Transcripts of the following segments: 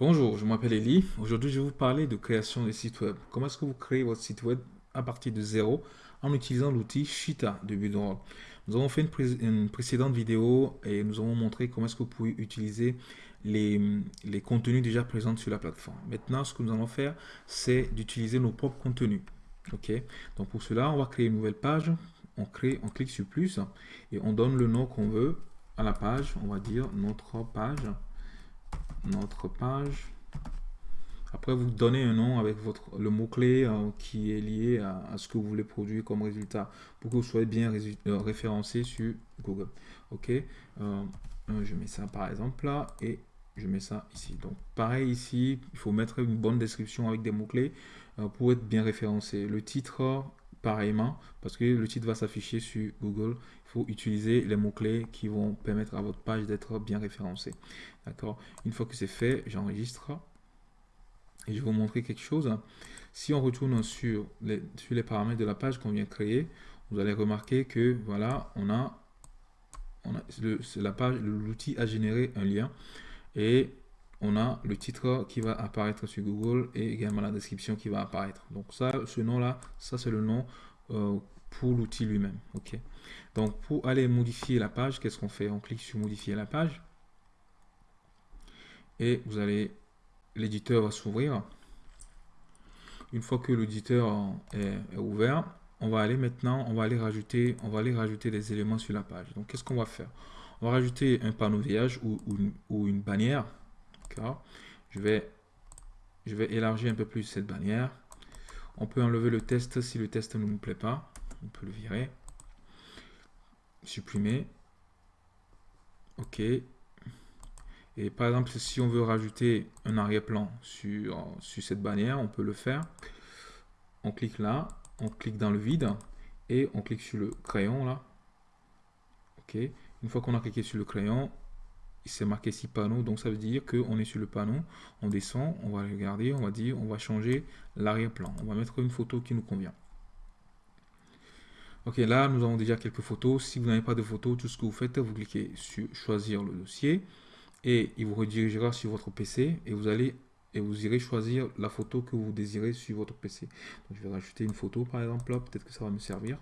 Bonjour, je m'appelle Eli. Aujourd'hui, je vais vous parler de création des sites web. Comment est-ce que vous créez votre site web à partir de zéro en utilisant l'outil Shita de Builderall. Nous avons fait une, précédente vidéo et nous avons montré comment est-ce que vous pouvez utiliser les, contenus déjà présents sur la plateforme. Maintenant, ce que nous allons faire, c'est d'utiliser nos propres contenus. Donc pour cela, on va créer une nouvelle page. On clique sur plus et on donne le nom qu'on veut à la page. On va dire notre page notre page. Après, vous donnez un nom avec votre, le mot-clé euh, qui est lié à, ce que vous voulez produire comme résultat pour que vous soyez bien euh, référencé sur Google. OK euh, Je mets ça par exemple là et je mets ça ici. Donc, pareil ici, il faut mettre une bonne description avec des mots-clés pour être bien référencé. Le titre, pareillement, parce que le titre va s'afficher sur Google, il faut utiliser les mots-clés qui vont permettre à votre page d'être bien référencée. D'accord? Une fois que c'est fait, j'enregistre et je vais vous montrer quelque chose. Si on retourne sur les, sur les paramètres de la page qu'on vient de créer, vous allez remarquer que voilà, on a, on a la page, l'outil a généré un lien et on a le titre qui va apparaître sur Google et également la description qui va apparaître. Donc ça, ce nom-là, ça c'est le nom euh, pour l'outil lui-même. Donc pour aller modifier la page, qu'est-ce qu'on fait? On clique sur modifier la page et vous allez, l'éditeur va s'ouvrir. Une fois que l'éditeur est, ouvert, on va aller maintenant, on va aller rajouter, on va aller rajouter des éléments sur la page. Donc qu'est-ce qu'on va faire? On va rajouter un panneau ou, ou une bannière je vais, élargir un peu plus cette bannière. On peut enlever le test si le test ne nous plaît pas. On peut le virer. Supprimer. OK. Et par exemple, si on veut rajouter un arrière-plan sur cette bannière, on peut le faire. On clique là, on clique dans le vide et on clique sur le crayon là. OK. Une fois qu'on a cliqué sur le crayon, c'est marqué ici panneau, donc ça veut dire qu'on est sur le panneau, on descend, on va regarder, on va dire, on va changer l'arrière-plan, on va mettre une photo qui nous convient. Ok, là nous avons déjà quelques photos, si vous n'avez pas de photos, tout ce que vous faites, vous cliquez sur choisir le dossier, et il vous redirigera sur votre PC, et vous allez et vous irez choisir la photo que vous désirez sur votre PC. Donc, je vais rajouter une photo par exemple peut-être que ça va me servir.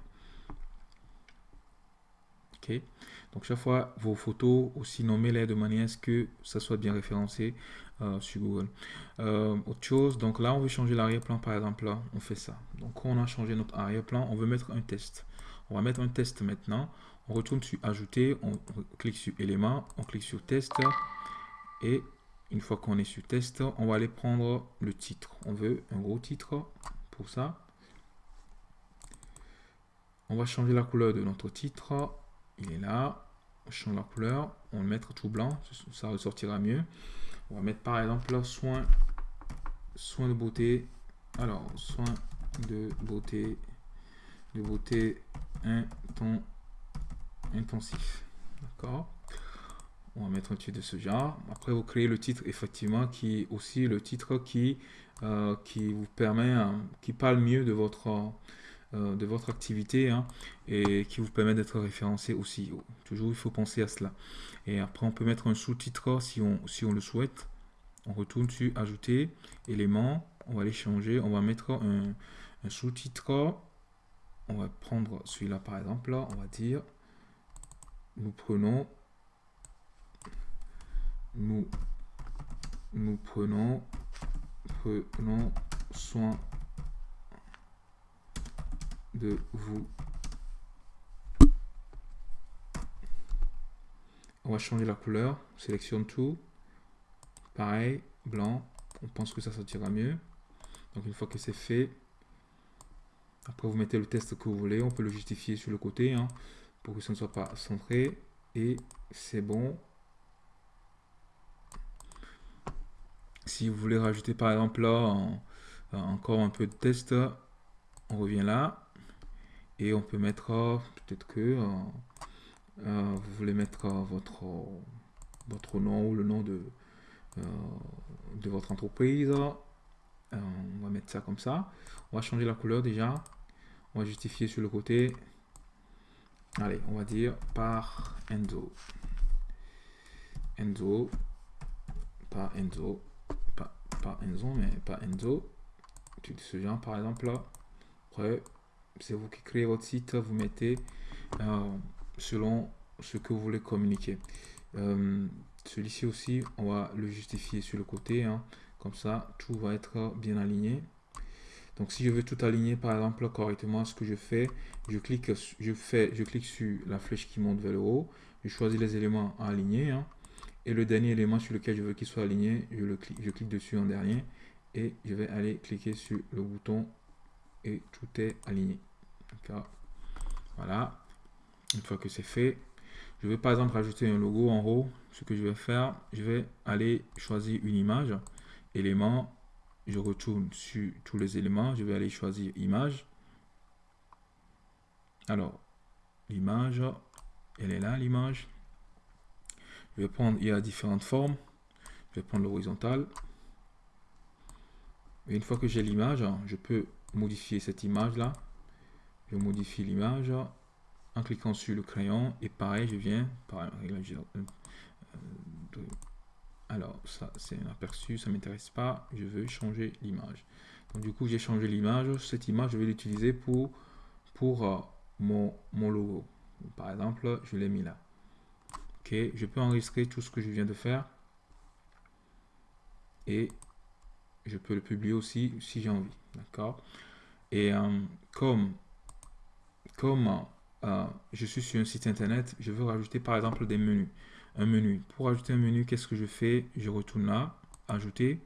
Donc chaque fois, vos photos, aussi nommez-les de manière à ce que ça soit bien référencé euh, sur Google. Euh, autre chose, donc là, on veut changer l'arrière-plan, par exemple, on fait ça. Donc on a changé notre arrière-plan, on veut mettre un test. On va mettre un test maintenant. On retourne sur Ajouter, on clique sur Éléments, on clique sur Test. Et une fois qu'on est sur Test, on va aller prendre le titre. On veut un gros titre pour ça. On va changer la couleur de notre titre il est là. On change la couleur, on le mettre tout blanc, ça ressortira mieux. On va mettre par exemple soin, soin de beauté. Alors, soin de beauté, de beauté intensif. D'accord On va mettre un titre de ce genre. Après, vous créez le titre effectivement qui aussi le titre qui, euh, vous permet, hein, qui parle mieux de votre euh, de votre activité hein, et qui vous permet d'être référencé aussi. Toujours, il faut penser à cela. Et après, on peut mettre un sous-titre si on, si on le souhaite. On retourne sur Ajouter, éléments. On va les changer. On va mettre un, sous-titre. On va prendre celui-là par exemple. Là, on va dire nous prenons nous nous prenons prenons soin vous. On va changer la couleur, sélectionne tout. Pareil, blanc, on pense que ça sortira mieux. Donc une fois que c'est fait, après vous mettez le test que vous voulez, on peut le justifier sur le côté hein, pour que ça ne soit pas centré. Et c'est bon. Si vous voulez rajouter par exemple là encore un peu de test, on revient là et on peut mettre peut-être que euh, euh, vous voulez mettre euh, votre votre nom ou le nom de votre entreprise. On va mettre ça comme ça. On va changer la couleur déjà. On va justifier sur le côté. Allez on va dire par Enzo. Enzo. Par Enzo. Pas Enzo, mais pas Enzo. De ce genre, par exemple, là? Après, c'est vous qui créez votre site, vous mettez euh, selon ce que vous voulez communiquer. Euh, celui-ci aussi, on va le justifier sur le côté. Hein. Comme ça, tout va être bien aligné. Donc, si je veux tout aligner, par exemple, correctement, ce que je fais, je clique, je fais, je clique sur la flèche qui monte vers le haut. Je choisis les éléments à aligner. Hein. et le dernier élément sur lequel je veux qu'il soit aligné, je, le clique, je clique dessus en dernier. Et je vais aller cliquer sur le bouton et tout est aligné. Voilà. Une fois que c'est fait, je vais par exemple rajouter un logo en haut. Ce que je vais faire, je vais aller choisir une image, élément, je retourne sur tous les éléments, je vais aller choisir image. Alors, l'image, elle est là, l'image. Je vais prendre, il y a différentes formes. Je vais prendre l'horizontale. Une fois que j'ai l'image, je peux modifier cette image-là. Je modifie l'image en cliquant sur le crayon. Et pareil, je viens, par alors, ça, c'est un aperçu, ça m'intéresse pas. Je veux changer l'image. Donc, du coup, j'ai changé l'image. Cette image, je vais l'utiliser pour, pour euh, mon, mon logo. Par exemple, je l'ai mis là. Ok, je peux enregistrer tout ce que je viens de faire. Et je peux le publier aussi si j'ai envie. D'accord? Et euh, comme, comme euh, je suis sur un site internet, je veux rajouter par exemple des menus un menu. Pour ajouter un menu, qu'est-ce que je fais? Je retourne là, ajouter.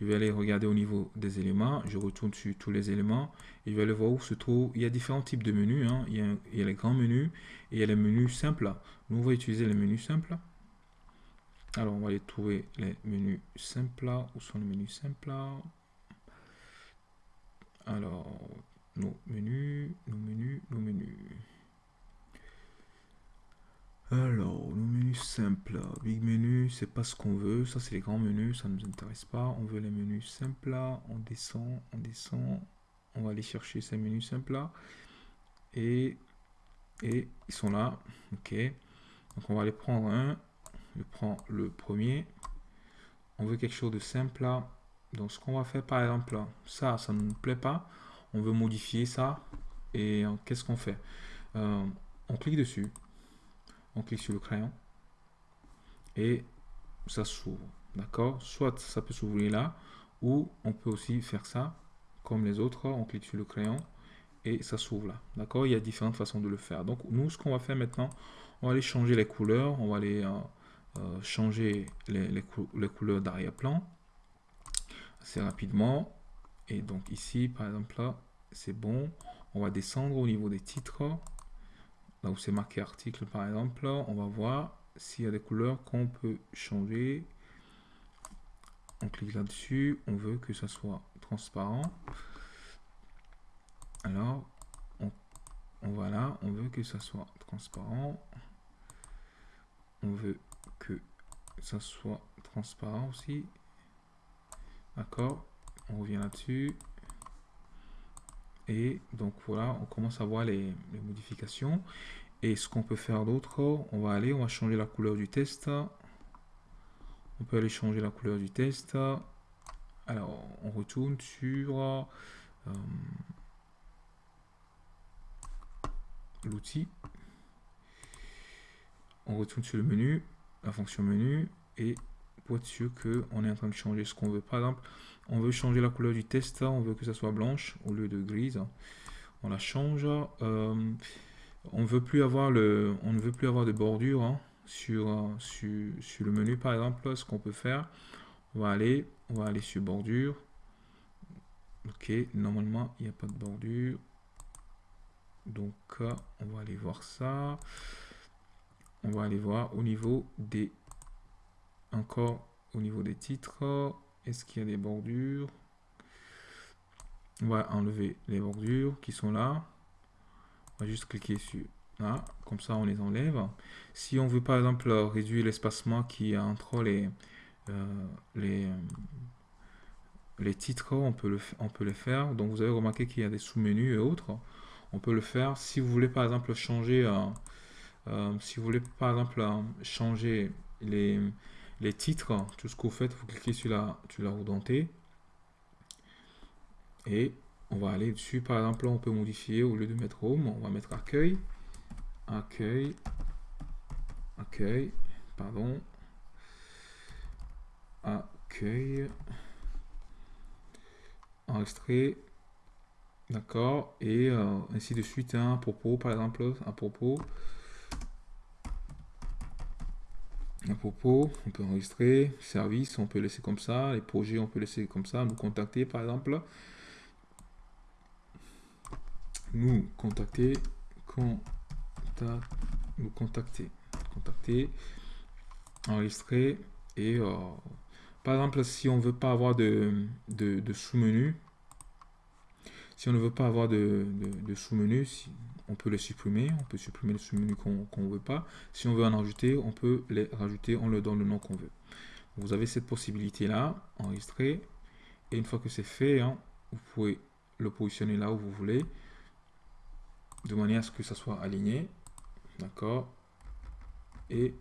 Je vais aller regarder au niveau des éléments. Je retourne sur tous les éléments. Et je vais aller voir où se trouve. Il y a différents types de menus. Hein. Il, y a, il, les grands menus et il y a les menus simples. Nous, on va utiliser les menus simples. Alors, on va aller trouver les menus simples. Où sont les menus simples? Alors, nos menus, nos menus, nos menus. Alors, le menu simple, big menu, c'est pas ce qu'on veut. Ça, c'est les grands menus, ça ne nous intéresse pas. On veut les menus simples. On descend, on descend. On va aller chercher ces menus simples là. Et, et ils sont là. Ok. Donc, on va aller prendre un. Je prends le premier. On veut quelque chose de simple là. Donc, ce qu'on va faire, par exemple, ça, ça ne nous plaît pas. On veut modifier ça. Et qu'est-ce qu'on fait? Euh, On clique dessus on clique sur le crayon et ça s'ouvre. D'accord? Soit ça peut s'ouvrir là, ou on peut aussi faire ça comme les autres. On clique sur le crayon et ça s'ouvre là. D'accord? Il y a différentes façons de le faire. Donc nous, ce qu'on va faire maintenant, on va aller changer les couleurs. On va aller euh, euh, changer les, les couleurs d'arrière-plan assez rapidement. Et donc ici, par exemple, là, c'est bon. On va descendre au niveau des titres là où c'est marqué article par exemple, on va voir s'il y a des couleurs qu'on peut changer. On clique là-dessus, on veut que ça soit transparent. Alors, on, on va là, on veut que ça soit transparent. On veut que ça soit transparent aussi. D'accord On revient là-dessus. Et donc voilà, on commence à voir les, modifications. Et ce qu'on peut faire d'autre, on va aller, on va changer la couleur du test. On peut aller changer la couleur du test. Alors, on retourne sur euh, l'outil. On retourne sur le menu, la fonction menu, et pour être sûr qu'on est en train de changer ce qu'on veut. Par exemple, on veut changer la couleur du test, on veut que ça soit blanche au lieu de grise. On la change. Euh, on veut plus avoir le, on ne veut plus avoir de bordure hein, sur, sur, sur, le menu par exemple. Ce qu'on peut faire, on va aller, on va aller sur bordure. Ok, normalement il n'y a pas de bordure. Donc on va aller voir ça. On va aller voir au niveau des encore au niveau des titres. Est-ce qu'il y a des bordures? On va enlever les bordures qui sont là. On va juste cliquer sur là. Comme ça, on les enlève. Si on veut par exemple réduire l'espacement qui est entre les, euh, les, les titres, on peut, le, on peut le faire. Donc vous avez remarqué qu'il y a des sous-menus et autres. On peut le faire. Si vous voulez par exemple changer, euh, euh, si vous voulez par exemple changer les, les titres, tout ce que vous faites, vous cliquez sur la, sur la roue dentée. Et on va aller dessus. Par exemple, on peut modifier, au lieu de mettre home, on va mettre accueil. Accueil. Accueil. Pardon. Accueil. Enregistrer. D'accord. Et euh, ainsi de suite. Un hein, propos, par exemple. Un propos. Propos, on peut enregistrer, service, on peut laisser comme ça, les projets, on peut laisser comme ça, nous contacter par exemple. Nous contacter, contact, nous contacter, contacter, enregistrer et euh, par exemple si on veut pas avoir de, de, sous-menu, si on ne veut pas avoir de, de sous-menu, si, on peut les supprimer, on peut supprimer les sous-menus qu'on ne veut pas. Si on veut en rajouter, on peut les rajouter, on leur donne le nom qu'on veut. Vous avez cette possibilité-là, enregistrer, et une fois que c'est fait, hein, vous pouvez le positionner là où vous voulez, de manière à ce que ça soit aligné, d'accord, et,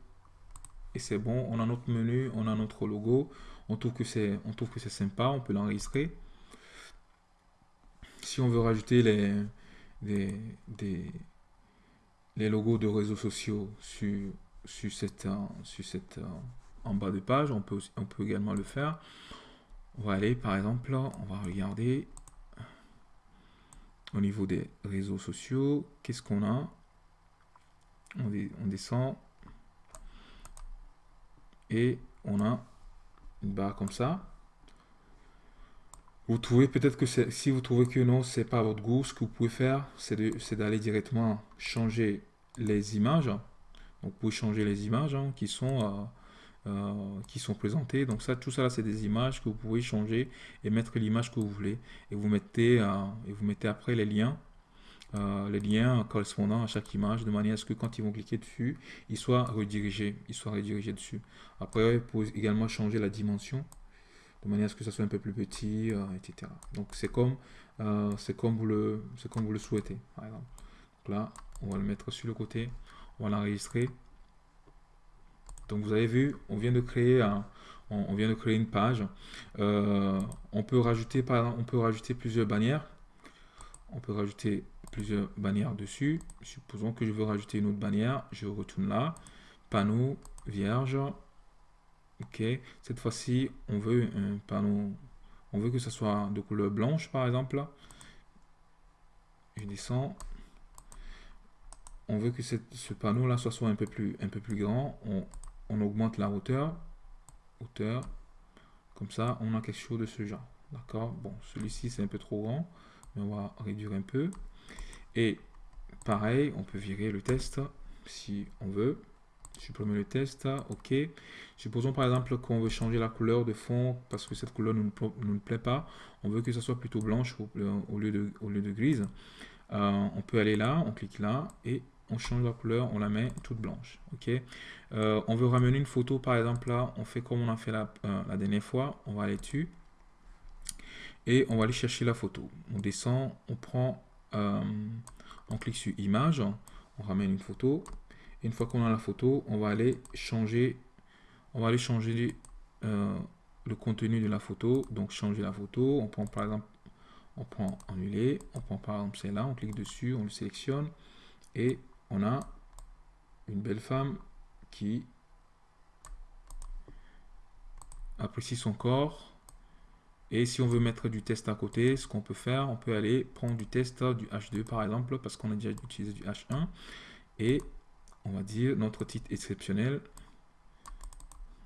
et c'est bon, on a notre menu, on a notre logo, on trouve que c'est sympa, on peut l'enregistrer. Si on veut rajouter les, des, les logos de réseaux sociaux sur, sur cette, sur cette, en bas de page. On peut, on peut également le faire. On va aller, par exemple, on va regarder au niveau des réseaux sociaux. Qu'est-ce qu'on a? On, on descend et on a une barre comme ça. Vous trouvez peut-être que si vous trouvez que non, c'est pas votre goût, ce que vous pouvez faire, c'est d'aller directement changer les images. Donc vous pouvez changer les images hein, qui, sont, euh, euh, qui sont présentées. Donc ça, tout ça c'est des images que vous pouvez changer et mettre l'image que vous voulez. Et vous mettez, euh, et vous mettez après les liens. les liens correspondant à chaque image de manière à ce que quand ils vont cliquer dessus, ils soient redirigés, ils soient redirigés dessus. Après, vous pouvez également changer la dimension de manière à ce que ça soit un peu plus petit, euh, etc. Donc c'est comme, euh, comme, vous le, comme vous le souhaitez, par exemple. Donc là, on va le mettre sur le côté, on va l'enregistrer. Donc vous avez vu, on vient de créer un, on, vient de créer une page. Euh, on peut rajouter par on peut rajouter plusieurs bannières. On peut rajouter plusieurs bannières dessus. Supposons que je veux rajouter une autre bannière. Je retourne là. Panneau vierge. Ok, cette fois-ci, on veut un panneau, on veut que ce soit de couleur blanche, par exemple. Je descends. On veut que ce panneau-là soit, soit un peu plus, un peu plus grand. On, on augmente la hauteur. Hauteur. Comme ça, on a quelque chose de ce genre. D'accord? Bon, celui-ci, c'est un peu trop grand. Mais on va réduire un peu. Et pareil, on peut virer le test si on veut supprimer le test, ok. Supposons par exemple qu'on veut changer la couleur de fond parce que cette couleur ne nous, plaît pas. On veut que ce soit plutôt blanche au, lieu, de, au grise. Euh, on peut aller là, on clique là et on change la couleur, on la met toute blanche. ok euh, on veut ramener une photo par exemple là, on fait comme on a fait la, euh, la dernière fois, on va aller dessus et on va aller chercher la photo. On descend, on prend, on clique sur image, on ramène une photo une fois qu'on a la photo, on va aller changer, on va aller changer euh, le contenu de la photo. Donc changer la photo, on prend par exemple, on prend annuler, on prend par exemple celle-là, on clique dessus, on le sélectionne et on a une belle femme qui apprécie son corps. Et si on veut mettre du test à côté, ce qu'on peut faire, on peut aller prendre du test du H2 par exemple, parce qu'on a déjà utilisé du H1. Et on va dire notre titre exceptionnel.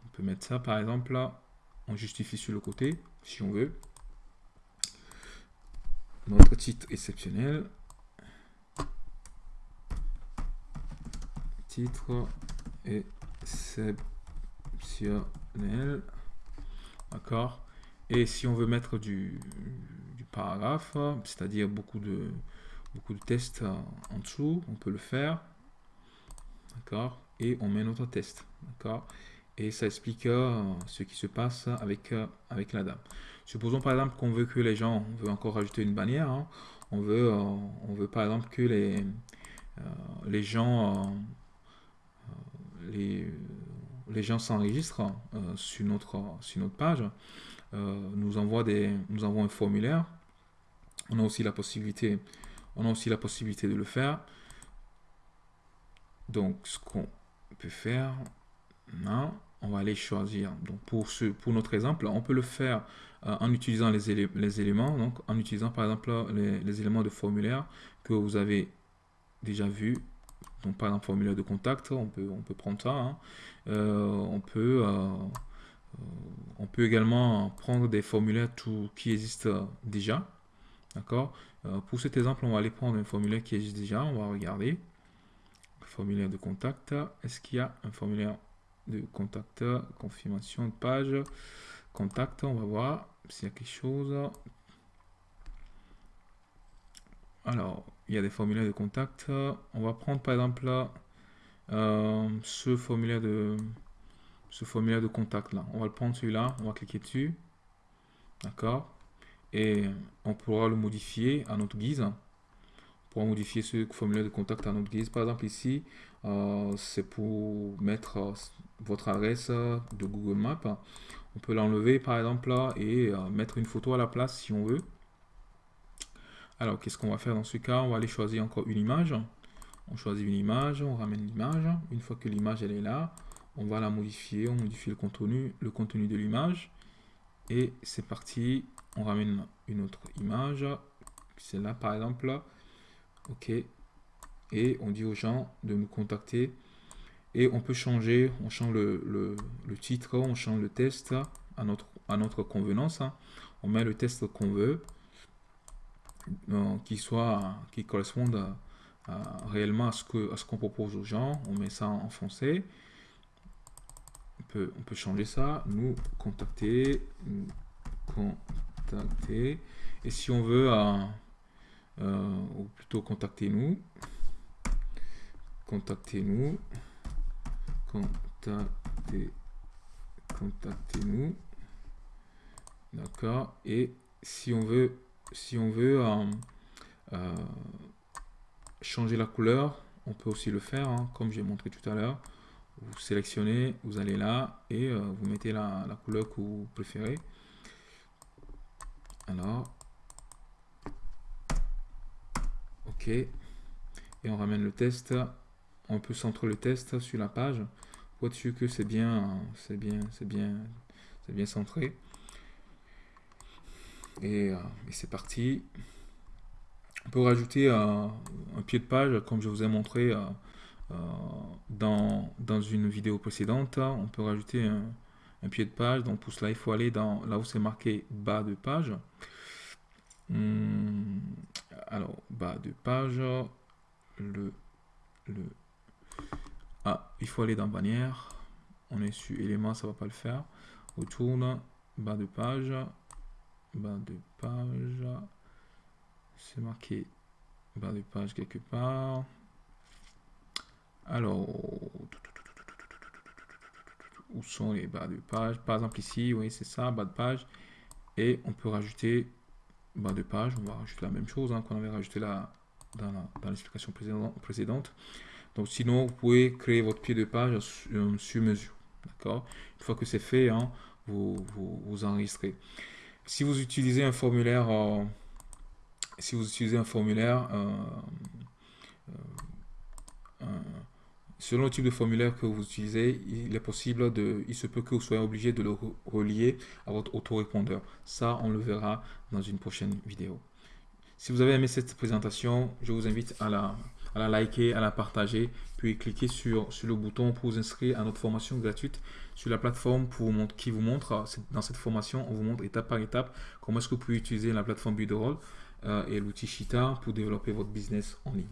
On peut mettre ça par exemple là. On justifie sur le côté si on veut. Notre titre exceptionnel. Titre exceptionnel. D'accord. Et si on veut mettre du, paragraphe, c'est-à-dire beaucoup de, beaucoup de tests en dessous, on peut le faire. D'accord Et on met notre test. D'accord Et ça explique euh, ce qui se passe avec, euh, avec la dame. Supposons par exemple qu'on veut que les gens, on veut encore rajouter une bannière. Hein. on, veut, euh, on veut par exemple que les, les gens, les, les gens s'enregistrent sur, notre, sur notre page, nous envoient, des, nous envoient un formulaire. On a aussi la possibilité, on a aussi la possibilité de le faire. Donc, ce qu'on peut faire, non, on va aller choisir. Donc, pour, ce, pour notre exemple, on peut le faire euh, en utilisant les, les, éléments, donc en utilisant par exemple les, éléments de formulaire que vous avez déjà vu. Donc, par exemple, formulaire de contact, on peut, on peut prendre ça. Hein. Euh, on, peut, euh, on peut également prendre des formulaires tout, qui existent déjà. D'accord? Pour cet exemple, on va aller prendre un formulaire qui existe déjà. On va regarder formulaire de contact. Est-ce qu'il y a un formulaire de contact, confirmation de page, contact, on va voir s'il y a quelque chose. Alors, il y a des formulaires de contact. On va prendre par exemple euh, ce formulaire de ce formulaire de contact là. On va le prendre celui-là, on va cliquer dessus. D'accord? Et on pourra le modifier à notre guise pour modifier ce formulaire de contact à notre guise. Par exemple, ici, euh, c'est pour mettre euh, votre adresse de Google Maps. On peut l'enlever, par exemple, là, et euh, mettre une photo à la place si on veut. Alors, qu'est-ce qu'on va faire dans ce cas? On va aller choisir encore une image. On choisit une image, on ramène l'image. Une fois que l'image elle est là, on va la modifier, on modifie le contenu, le contenu de l'image. Et c'est parti, on ramène une autre image. C'est là par exemple. OK. Et on dit aux gens de nous contacter. Et on peut changer, on change le, titre, on change le test à notre, à notre convenance. On met le test qu'on veut, euh, qui soit, qui corresponde réellement à ce que à ce qu'on propose aux gens. On met ça en français. On peut, on peut changer ça. Nous contacter, contacter. Et si on veut, euh, ou plutôt contactez-nous. Contactez-nous. Contactez, contactez-nous. D'accord. Et si on veut, si on veut euh, euh, changer la couleur, on peut aussi le faire, hein, comme j'ai montré tout à l'heure. Vous sélectionnez, vous allez là et vous mettez la, la couleur que vous préférez. Alors, OK. Et on ramène le test. On peut centrer le test sur la page pour être sûr que c'est bien, c'est bien, c'est bien, c'est bien centré. Et, euh, c'est parti. On peut rajouter euh, un pied de page, comme je vous ai montré euh, dans, dans, une vidéo précédente. On peut rajouter un, pied de page. Donc pour cela, il faut aller dans là où c'est marqué bas de page. Hmm, alors, bas de page, le, le, ah, il faut aller dans bannière, on est sur élément, ça va pas le faire, retourne, bas de page, bas de page, c'est marqué bas de page quelque part, alors, où sont les bas de page? Par exemple ici, oui c'est ça, bas de page, et on peut rajouter bas de page, on va rajouter la même chose hein, qu'on avait rajouté là dans l'explication précédente. Donc sinon, vous pouvez créer votre pied de page sur, mesure. D'accord? Une fois que c'est fait, hein, vous, vous, enregistrez. Si vous utilisez un formulaire, euh, si vous utilisez un formulaire, euh, euh, Selon le type de formulaire que vous utilisez, il est possible de, il se peut que vous soyez obligé de le relier à votre autorépondeur. Ça, on le verra dans une prochaine vidéo. Si vous avez aimé cette présentation, je vous invite à la, liker, à la partager, puis cliquez sur, le bouton pour vous inscrire à notre formation gratuite sur la plateforme qui vous montre, dans cette formation, on vous montre étape par étape comment est-ce que vous pouvez utiliser la plateforme Builderall euh, et l'outil Shita pour développer votre business en ligne.